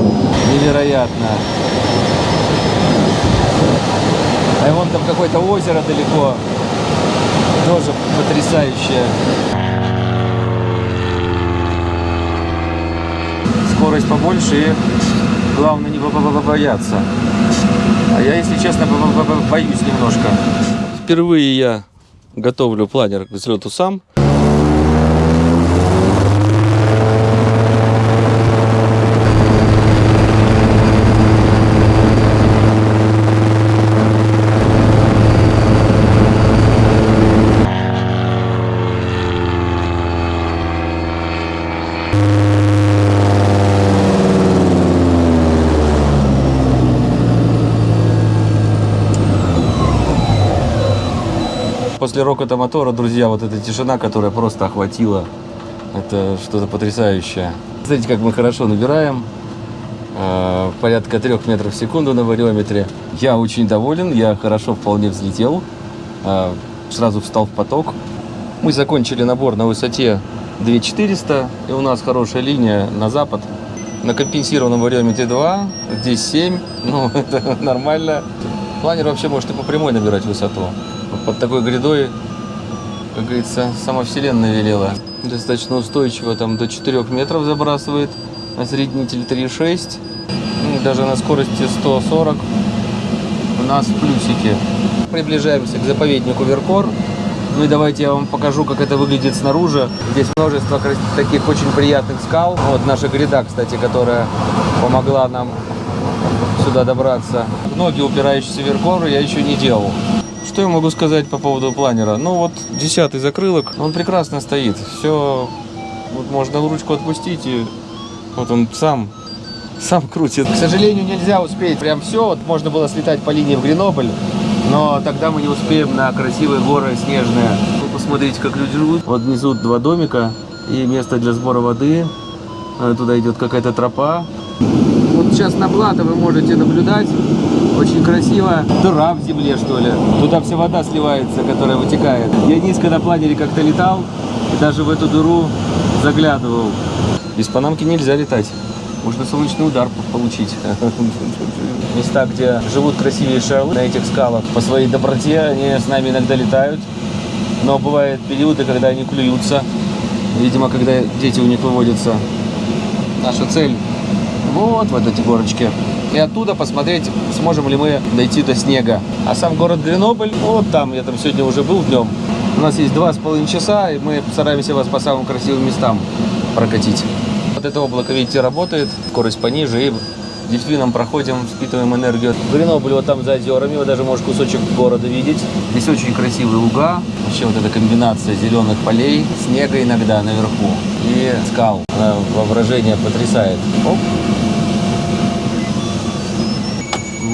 Вот, невероятно. А вон там какое-то озеро далеко. Тоже потрясающее. Скорость побольше и главное не бояться. А я, если честно, боюсь немножко. Впервые я готовлю планер к взлету сам. После рокота мотора, друзья, вот эта тишина, которая просто охватила, это что-то потрясающее. Смотрите, как мы хорошо набираем. Э, порядка трех метров в секунду на вариометре. Я очень доволен, я хорошо вполне взлетел. Э, сразу встал в поток. Мы закончили набор на высоте 2400, и у нас хорошая линия на запад. На компенсированном вариометре 2, здесь 7, ну это нормально. Планер вообще может и по прямой набирать высоту под такой грядой, как говорится, сама вселенная велела. Достаточно устойчиво, там до 4 метров забрасывает, осреднитель 3,6, ну, даже на скорости 140 у нас в плюсике. Приближаемся к заповеднику Веркор. Ну и давайте я вам покажу, как это выглядит снаружи. Здесь множество таких очень приятных скал. Вот наша гряда, кстати, которая помогла нам сюда добраться. Ноги, упирающиеся в Веркор, я еще не делал. Что я могу сказать по поводу планера? Ну вот десятый закрылок, он прекрасно стоит. Все, вот можно ручку отпустить и вот он сам, сам крутит. К сожалению, нельзя успеть прям все. Вот можно было слетать по линии в Гренобль, но тогда мы не успеем на красивые горы снежные. Вы посмотрите, как люди живут. Вот внизу два домика и место для сбора воды. Э, туда идет какая-то тропа. Сейчас на плато вы можете наблюдать очень красиво. Дыра в земле, что ли. Туда вся вода сливается, которая вытекает. Я низко на планере как-то летал, и даже в эту дыру заглядывал. Без панамки нельзя летать. Можно солнечный удар получить. Места, где живут красивые шарлы на этих скалах, по своей доброте они с нами иногда летают. Но бывают периоды, когда они клюются. Видимо, когда дети у них выводятся. Наша цель вот в эти горочки и оттуда посмотреть, сможем ли мы дойти до снега. А сам город Гренобль, вот там, я там сегодня уже был днем. У нас есть два с половиной часа, и мы постараемся вас по самым красивым местам прокатить. Вот это облако, видите, работает, скорость пониже, и действительно проходим, впитываем энергию. Гренобль вот там за озерами, вы даже можете кусочек города видеть. Здесь очень красивые луга, вообще вот эта комбинация зеленых полей, снега иногда наверху и скал. Она воображение потрясает. Оп.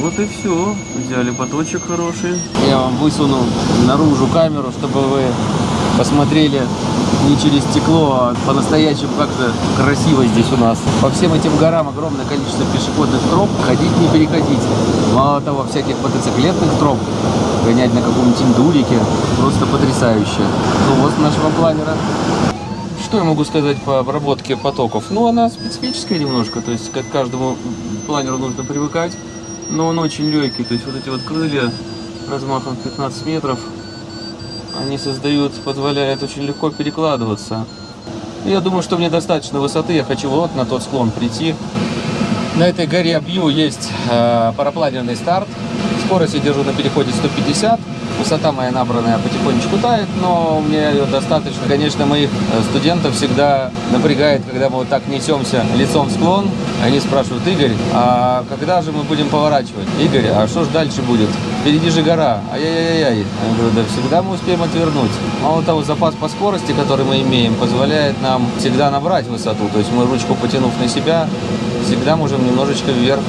Вот и все. Взяли поточек хороший. Я вам высуну наружу камеру, чтобы вы посмотрели не через стекло, а по-настоящему как-то красиво здесь у нас. По всем этим горам огромное количество пешеходных троп. Ходить не переходить. Мало того, всяких мотоциклетных троп. Гонять на каком-нибудь индулике. Просто потрясающе. Ну вот нашего планера. Что я могу сказать по обработке потоков? Ну, она специфическая немножко. То есть, как каждому планеру нужно привыкать но он очень легкий, то есть вот эти вот крылья размахом 15 метров, они создают, позволяют очень легко перекладываться. Я думаю, что мне достаточно высоты, я хочу вот на тот склон прийти. На этой горе Абью есть э, парапланерный старт, скорость я держу на переходе 150 Высота моя набранная потихонечку тает, но меня ее достаточно. Конечно, моих э, студентов всегда напрягает, когда мы вот так несемся лицом в склон. Они спрашивают, Игорь, а когда же мы будем поворачивать? Игорь, а что же дальше будет? Впереди же гора. Ай-яй-яй-яй. Я говорю, да всегда мы успеем отвернуть. Мало того, запас по скорости, который мы имеем, позволяет нам всегда набрать высоту. То есть мы ручку потянув на себя, всегда можем немножечко вверх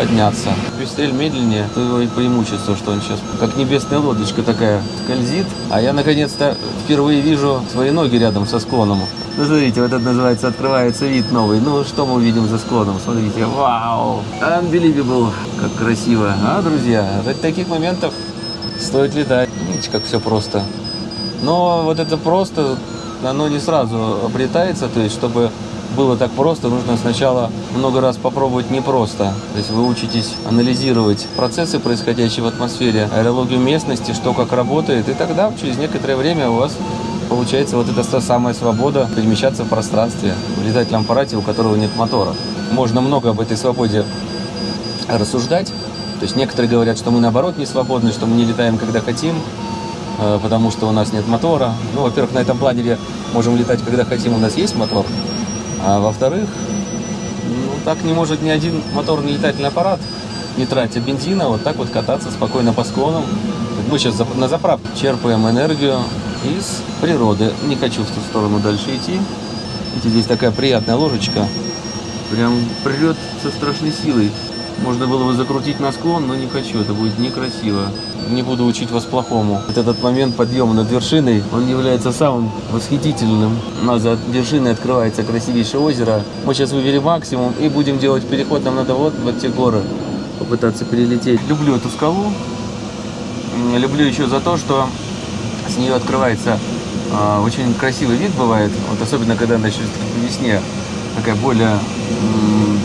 подняться. Пестрель медленнее, то его и преимущество, что он сейчас как небесная лодочка такая скользит. А я наконец-то впервые вижу свои ноги рядом со склоном. Ну, смотрите, вот это называется открывается вид новый. Ну, что мы увидим за склоном? Смотрите, вау! Unbelievable! Как красиво, а, друзья? От таких моментов стоит летать. Видите, как все просто. Но вот это просто, оно не сразу обретается, то есть, чтобы было так просто, нужно сначала много раз попробовать непросто. То есть вы учитесь анализировать процессы, происходящие в атмосфере, аэрологию местности, что как работает, и тогда через некоторое время у вас получается вот эта та самая свобода перемещаться в пространстве в летательном аппарате, у которого нет мотора. Можно много об этой свободе рассуждать. То есть некоторые говорят, что мы наоборот не свободны, что мы не летаем, когда хотим, э, потому что у нас нет мотора. Ну, во-первых, на этом планере можем летать, когда хотим, у нас есть мотор. А во-вторых, ну, так не может ни один моторный летательный аппарат, не тратя бензина, вот так вот кататься спокойно по склонам. Мы сейчас на заправке черпаем энергию из природы. Не хочу в ту сторону дальше идти. Видите, здесь такая приятная ложечка. Прям прет со страшной силой. Можно было бы закрутить на склон, но не хочу, это будет некрасиво. Не буду учить вас плохому. Вот этот момент подъема над вершиной, он является самым восхитительным. У нас за вершиной открывается красивейшее озеро. Мы сейчас вывели максимум и будем делать переход. Нам надо вот в те горы попытаться перелететь. Люблю эту скалу. Люблю еще за то, что с нее открывается э, очень красивый вид бывает. Вот особенно когда начнет по весне такая более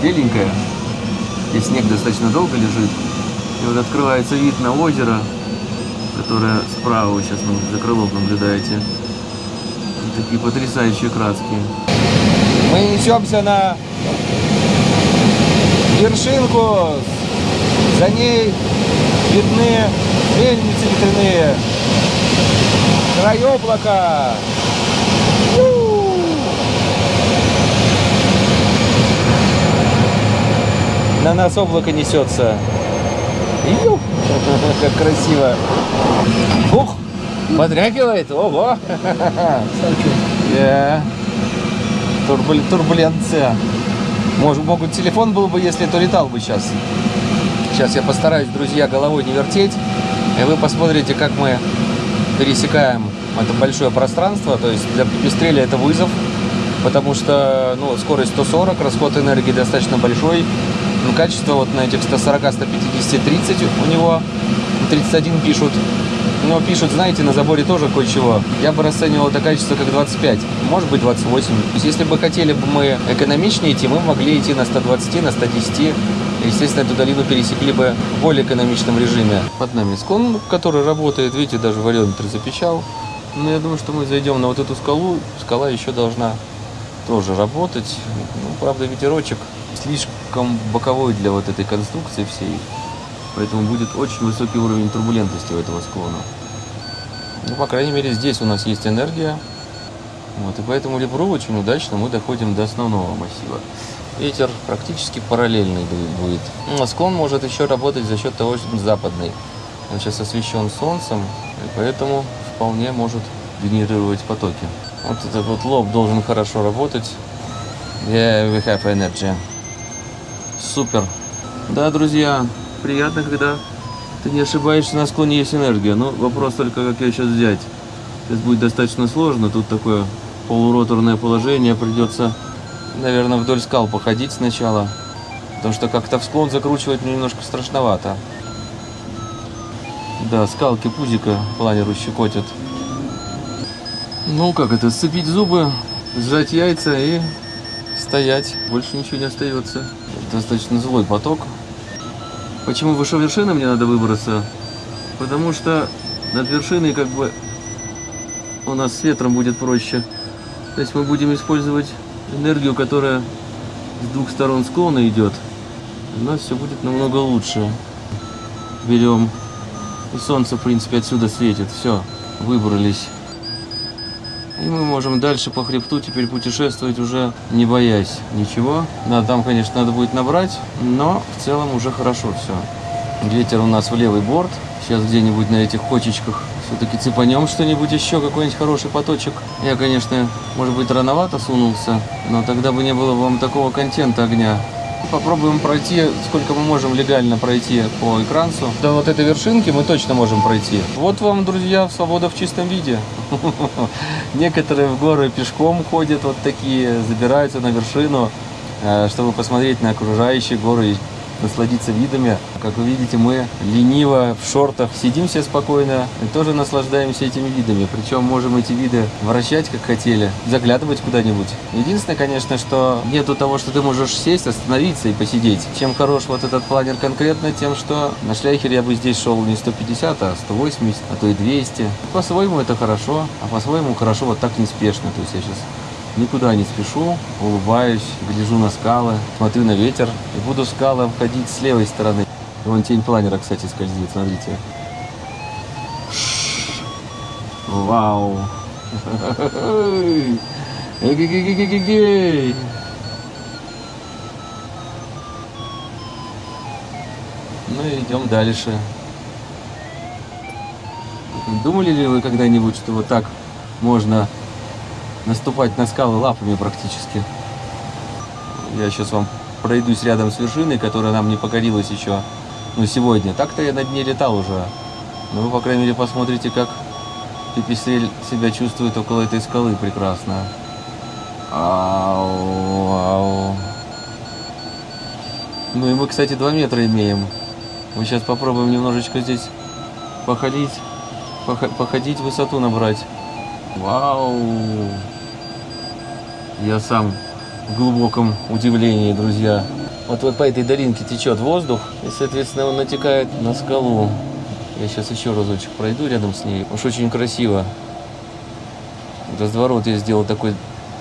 беленькая и снег достаточно долго лежит. И вот открывается вид на озеро, которое справа вы сейчас за крылом наблюдаете. И такие потрясающие краски. Мы несемся на вершинку. За ней видны мельницы ветряные. Край облака. На нас облако несется. Ю! Как красиво. Ух! Подрягивает. Ого! Yeah. Турбул... Турбуленция. Может, могут телефон был бы, если то летал бы сейчас. Сейчас я постараюсь, друзья, головой не вертеть. И вы посмотрите, как мы пересекаем это большое пространство. То есть для пепестреля это вызов. Потому что ну, скорость 140, расход энергии достаточно большой. Ну, качество вот на этих 140, 150, 30 у него, 31 пишут. Но пишут, знаете, на заборе тоже кое-чего. Я бы расценивал это качество как 25, может быть 28. То есть если бы хотели бы мы экономичнее идти, мы могли идти на 120, на 110. Естественно, эту долину пересекли бы в более экономичном режиме. Под нами склон, который работает, видите, даже вариометр запечал. Но я думаю, что мы зайдем на вот эту скалу. Скала еще должна тоже работать. Ну, правда, ветерочек слишком боковой для вот этой конструкции всей. Поэтому будет очень высокий уровень турбулентности у этого склона. Ну, по крайней мере, здесь у нас есть энергия. Вот, и поэтому Лебру очень удачно мы доходим до основного массива. Ветер практически параллельный будет. Ну, а склон может еще работать за счет того, что он западный. Он сейчас освещен солнцем, и поэтому вполне может генерировать потоки. Вот этот вот лоб должен хорошо работать. Yeah, we have energy. Супер. Да, друзья, приятно, когда ты не ошибаешься, на склоне есть энергия. Но вопрос только, как ее сейчас взять. Сейчас будет достаточно сложно. Тут такое полуроторное положение. Придется, наверное, вдоль скал походить сначала. Потому что как-то в склон закручивать мне немножко страшновато. Да, скалки пузика планеру щекотят. Ну, как это, сцепить зубы, сжать яйца и стоять. Больше ничего не остается. Достаточно злой поток. Почему выше вершины мне надо выбраться? Потому что над вершиной как бы у нас с ветром будет проще. То есть мы будем использовать энергию, которая с двух сторон склона идет. У нас все будет намного лучше. Берем. И солнце, в принципе, отсюда светит. Все, выбрались. И мы можем дальше по хребту теперь путешествовать уже не боясь ничего. Да, там, конечно, надо будет набрать, но в целом уже хорошо все. Ветер у нас в левый борт. Сейчас где-нибудь на этих кочечках все-таки цепанем что-нибудь еще, какой-нибудь хороший поточек. Я, конечно, может быть, рановато сунулся, но тогда бы не было вам такого контента огня. Попробуем пройти, сколько мы можем легально пройти по экранцу. До вот этой вершинки мы точно можем пройти. Вот вам, друзья, свобода в чистом виде. Некоторые в горы пешком ходят, вот такие, забираются на вершину, э, чтобы посмотреть на окружающие горы. Насладиться видами. Как вы видите, мы лениво в шортах сидим все спокойно и тоже наслаждаемся этими видами. Причем можем эти виды вращать, как хотели, заглядывать куда-нибудь. Единственное, конечно, что нету того, что ты можешь сесть, остановиться и посидеть. Чем хорош вот этот планер конкретно, тем, что на шляхере я бы здесь шел не 150, а 180, а то и 200. По-своему это хорошо, а по-своему хорошо вот так неспешно. То есть я сейчас Никуда не спешу, улыбаюсь, гляжу на скалы, смотрю на ветер и буду скалы обходить с левой стороны. Вон тень планера, кстати, скользит, смотрите. Вау! Эгегегегегегей! Ну и идем дальше. Думали ли вы когда-нибудь, что вот так можно наступать на скалы лапами практически. Я сейчас вам пройдусь рядом с вершиной, которая нам не покорилась еще ну, сегодня. Так-то я над ней летал уже. Но вы, по крайней мере, посмотрите, как Пипистрель себя чувствует около этой скалы прекрасно. Ау, ау. Ну и мы, кстати, 2 метра имеем. Мы сейчас попробуем немножечко здесь походить, походить, высоту набрать. Вау! Я сам в глубоком удивлении, друзья. Вот, вот по этой долинке течет воздух, и, соответственно, он натекает на скалу. Я сейчас еще разочек пройду рядом с ней. Уж очень красиво. Разворот я сделал такой,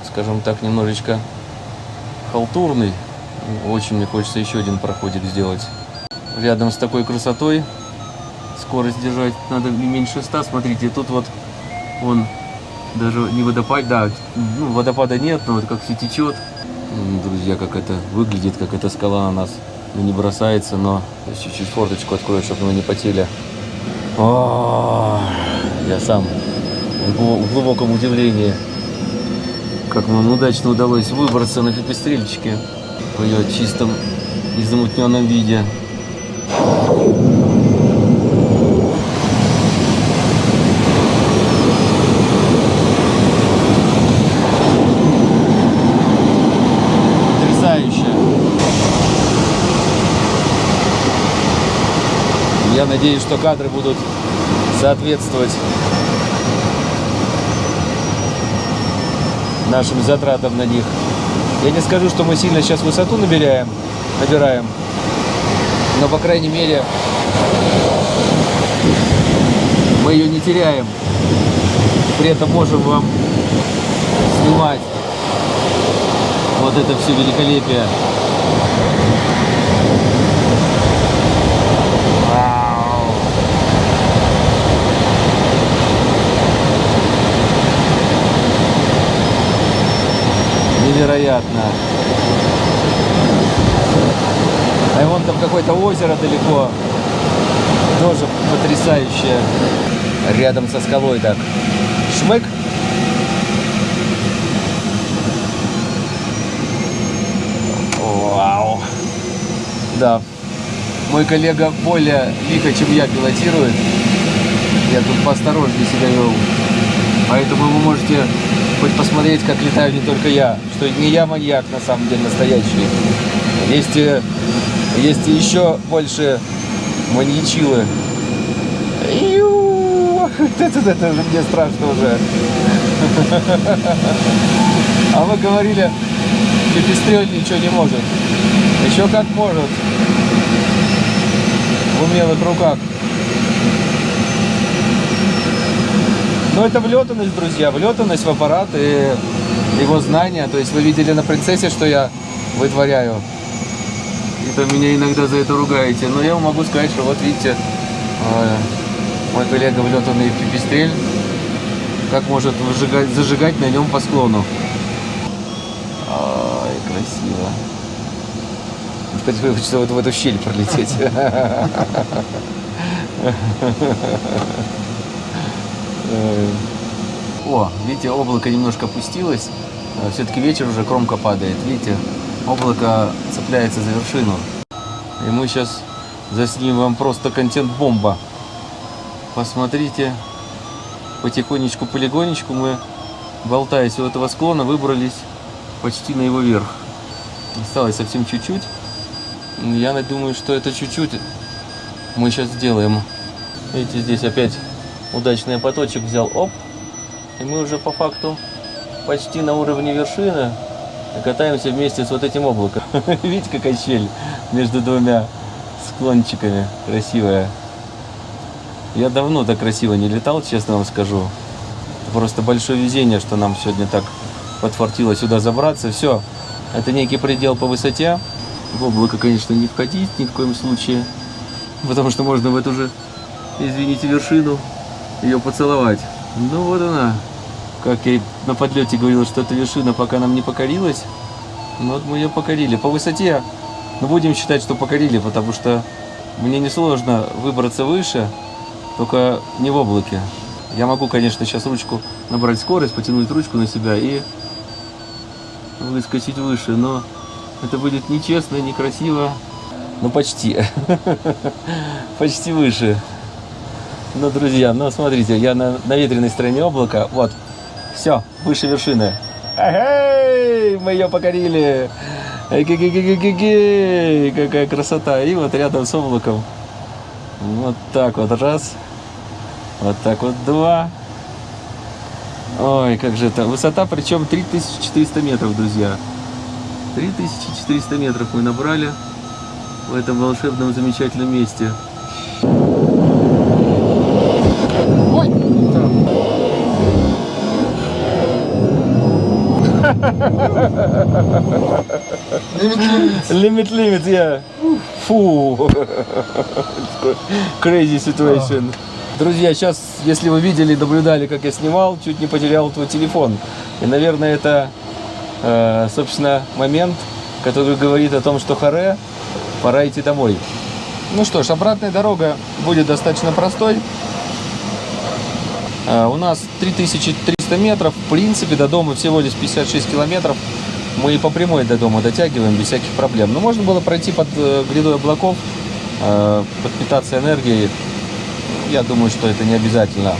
скажем так, немножечко халтурный. Очень мне хочется еще один проходик сделать. Рядом с такой красотой скорость держать надо не меньше 100. Смотрите, тут вот он даже не водопад, да, ну, водопада нет, но вот как все течет. Друзья, как это выглядит, как эта скала на нас ну, не бросается, но чуть-чуть форточку открою, чтобы мы не потели. О, я сам в глубоком удивлении, как нам удачно удалось выбраться на пепестрельчике в ее чистом незамутненном виде. Надеюсь, что кадры будут соответствовать нашим затратам на них. Я не скажу, что мы сильно сейчас высоту набираем, набираем, но, по крайней мере, мы ее не теряем. При этом можем вам снимать вот это все великолепие. Невероятно. А вон там какое-то озеро далеко. Тоже потрясающее. Рядом со скалой так. Шмык. Вау. Да. Мой коллега более лихо, чем я, пилотирует. Я тут поосторожнее себя вел. Поэтому вы можете хоть посмотреть, как летаю не только я, что не я маньяк на самом деле настоящий. Есть, э, есть еще больше маньячилы. Это, это, это мне страшно уже. А вы говорили, пепестрель ничего не может. Еще как может. В умелых руках. Но это влетанность, друзья, влетанность в аппарат и его знания. То есть вы видели на принцессе, что я вытворяю. И то меня иногда за это ругаете. Но я вам могу сказать, что вот видите, э, мой коллега влетанный пипистрель, как может выжигать, зажигать на нем по склону. Ой, красиво. Хочется вот в эту щель пролететь. Э, о, видите, облако немножко опустилось. Э, Все-таки вечер уже кромка падает. Видите, облако цепляется за вершину. И мы сейчас заснимем вам просто контент-бомба. Посмотрите, потихонечку, полигонечку мы, болтаясь у этого склона, выбрались почти на его верх. Осталось совсем чуть-чуть. Я думаю, что это чуть-чуть мы сейчас сделаем. Видите, здесь опять удачный поточек взял. Оп. И мы уже по факту почти на уровне вершины катаемся вместе с вот этим облаком. Видите, какая щель между двумя склончиками красивая. Я давно так красиво не летал, честно вам скажу. Просто большое везение, что нам сегодня так подфартило сюда забраться. Все, это некий предел по высоте. В облако, конечно, не входить ни в коем случае. Потому что можно в эту же, извините, вершину ее поцеловать. Ну вот она. Как я на подлете говорил, что эта вершина пока нам не покорилась. Ну вот мы ее покорили. По высоте, ну будем считать, что покорили, потому что мне несложно выбраться выше, только не в облаке. Я могу, конечно, сейчас ручку набрать скорость, потянуть ручку на себя и выскочить выше, но это будет нечестно, некрасиво. Ну, почти. почти выше. Ну, друзья, ну, смотрите, я на, на ветреной стороне облака. Вот, все, выше вершины. Эй, мы ее покорили. Эй, какая красота. И вот рядом с облаком. Вот так вот раз. Вот так вот два. Ой, как же это. Высота причем 3400 метров, друзья. 3400 метров мы набрали в этом волшебном замечательном месте. Limit limit, yeah. Фу. Crazy situation. Друзья, сейчас, если вы видели, наблюдали, как я снимал, чуть не потерял твой телефон. И, наверное, это, э, собственно, момент, который говорит о том, что харе, пора идти домой. Ну что ж, обратная дорога будет достаточно простой. Э, у нас 3300 метров, в принципе, до дома всего лишь 56 километров. Мы и по прямой до дома дотягиваем без всяких проблем. Но можно было пройти под э, грядой облаков, э, подпитаться энергией я думаю, что это не обязательно.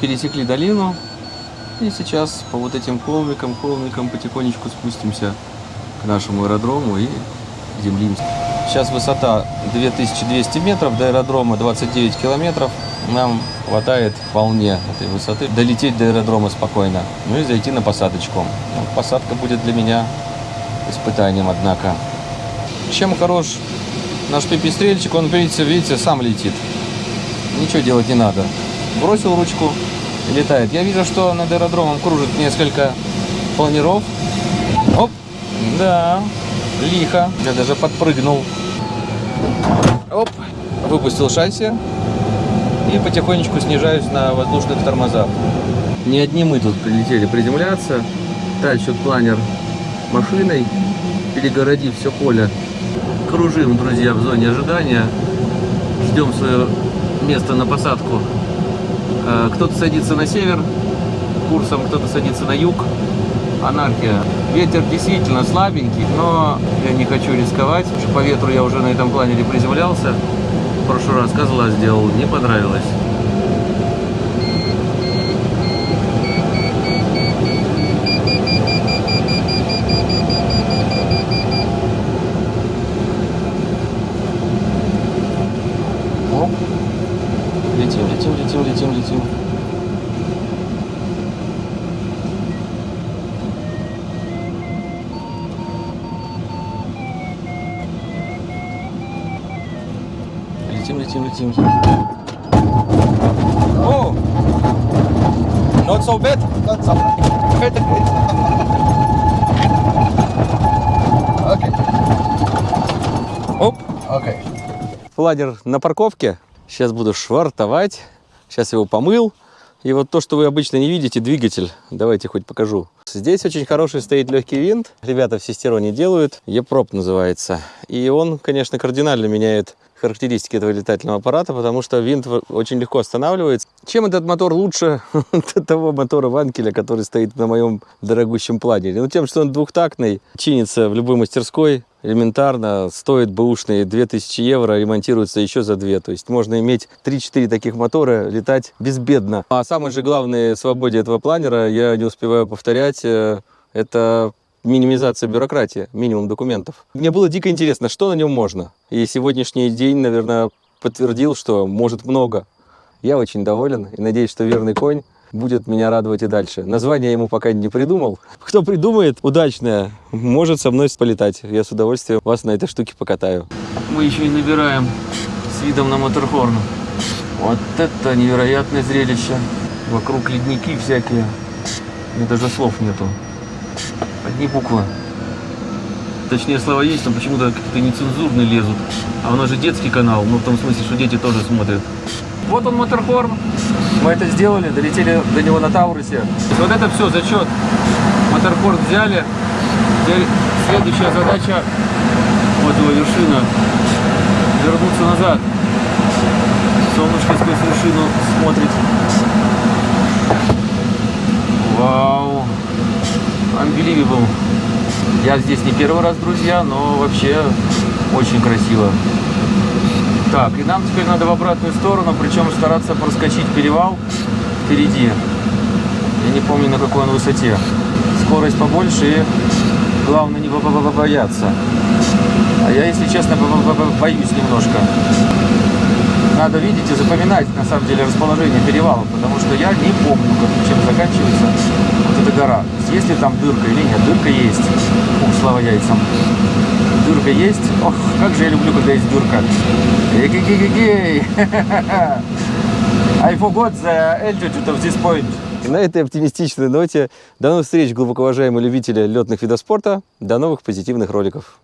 Пересекли долину. И сейчас по вот этим холмикам, холмикам потихонечку спустимся к нашему аэродрому и землимся. Сейчас высота 2200 метров, до аэродрома 29 километров. Нам хватает вполне этой высоты долететь до аэродрома спокойно. Ну и зайти на посадочку. Ну, посадка будет для меня испытанием, однако. Чем хорош наш пипистрельчик, он, видите, видите, сам летит. Ничего делать не надо бросил ручку летает. Я вижу, что над аэродромом кружит несколько планиров. Оп, да, лихо. Я даже подпрыгнул. Оп, выпустил шасси и потихонечку снижаюсь на воздушных тормозах. Не одни мы тут прилетели приземляться. Тащит планер машиной, перегородив все поле. Кружим, друзья, в зоне ожидания. Ждем свое место на посадку. Э, кто-то садится на север курсом, кто-то садится на юг. Анархия. Ветер действительно слабенький, но я не хочу рисковать, по ветру я уже на этом планере приземлялся. В прошлый раз козла сделал, не понравилось. Летим, летим. О! Not so bad. Not so bad. okay. Оп. Okay. Планер на парковке. Сейчас буду швартовать. Сейчас его помыл. И вот то, что вы обычно не видите, двигатель. Давайте хоть покажу. Здесь очень хороший стоит легкий винт. Ребята в Систероне делают. Епроп называется. И он, конечно, кардинально меняет характеристики этого летательного аппарата, потому что винт очень легко останавливается. Чем этот мотор лучше того мотора Ванкеля, который стоит на моем дорогущем планере? Ну, тем, что он двухтактный, чинится в любой мастерской, элементарно, стоит бэушные 2000 евро, ремонтируется еще за 2. То есть можно иметь 3-4 таких мотора, летать безбедно. А самой же главной свободе этого планера, я не успеваю повторять, э, это минимизация бюрократии, минимум документов. Мне было дико интересно, что на нем можно. И сегодняшний день, наверное, подтвердил, что может много. Я очень доволен и надеюсь, что верный конь будет меня радовать и дальше. Название ему пока не придумал. Кто придумает удачное, может со мной полетать. Я с удовольствием вас на этой штуке покатаю. Мы еще и набираем с видом на Моторхорн. Вот это невероятное зрелище. Вокруг ледники всякие. Мне даже слов нету. Одни буквы. Точнее, слова есть, но почему-то какие-то нецензурные лезут. А у нас же детский канал, ну в том смысле, что дети тоже смотрят. Вот он, Моторхорн. Мы это сделали, долетели до него на Таурусе. Вот это все, зачет. Моторхорн взяли. Теперь следующая задача, вот его вершина, вернуться назад. Солнышко сквозь вершину смотрит. Вау. Unbelievable. Я здесь не первый раз, друзья, но вообще очень красиво. Так, и нам теперь надо в обратную сторону, причем стараться проскочить перевал впереди. Я не помню, на какой он высоте. Скорость побольше и главное не бо- бо- бо- бояться. А я, если честно, бо- бо- бо- боюсь немножко. Надо видеть и запоминать, на самом деле, расположение перевала, потому что я не помню, как, чем заканчивается вот эта гора. То есть, Есть ли там дырка или нет? Дырка есть. Ух, слава яйцам. Дырка есть. Ох, как же я люблю, когда есть дырка. Эгегегегей. I forgot the altitude of this point. И на этой оптимистичной ноте до новых встреч, глубоко уважаемые любители летных видов спорта. До новых позитивных роликов.